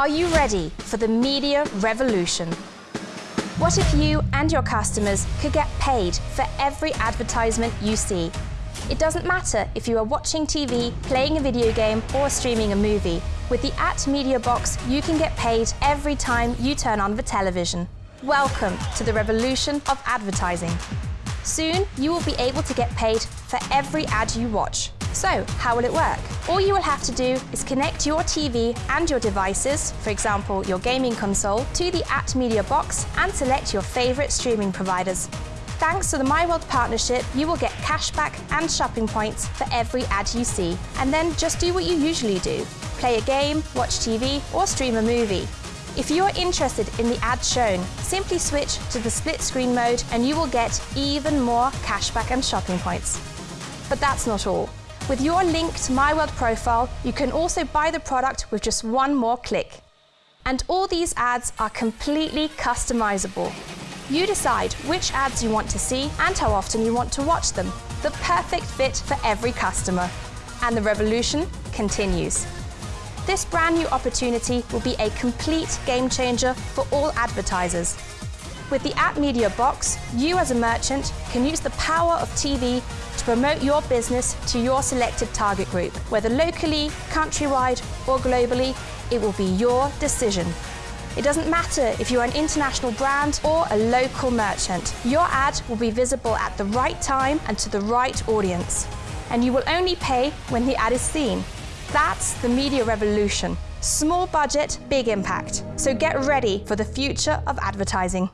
Are you ready for the media revolution? What if you and your customers could get paid for every advertisement you see? It doesn't matter if you are watching TV, playing a video game or streaming a movie. With the At Media Box, you can get paid every time you turn on the television. Welcome to the revolution of advertising. Soon, you will be able to get paid for every ad you watch. So, how will it work? All you will have to do is connect your TV and your devices, for example your gaming console, to the At Media box and select your favourite streaming providers. Thanks to the MyWorld partnership, you will get cashback and shopping points for every ad you see. And then just do what you usually do. Play a game, watch TV or stream a movie. If you are interested in the ad shown, simply switch to the split screen mode and you will get even more cashback and shopping points. But that's not all. With your linked MyWorld profile, you can also buy the product with just one more click. And all these ads are completely customizable. You decide which ads you want to see and how often you want to watch them. The perfect fit for every customer. And the revolution continues. This brand new opportunity will be a complete game changer for all advertisers. With the App Media box, you as a merchant can use the power of TV to promote your business to your selected target group. Whether locally, countrywide or globally, it will be your decision. It doesn't matter if you're an international brand or a local merchant. Your ad will be visible at the right time and to the right audience. And you will only pay when the ad is seen. That's the media revolution. Small budget, big impact. So get ready for the future of advertising.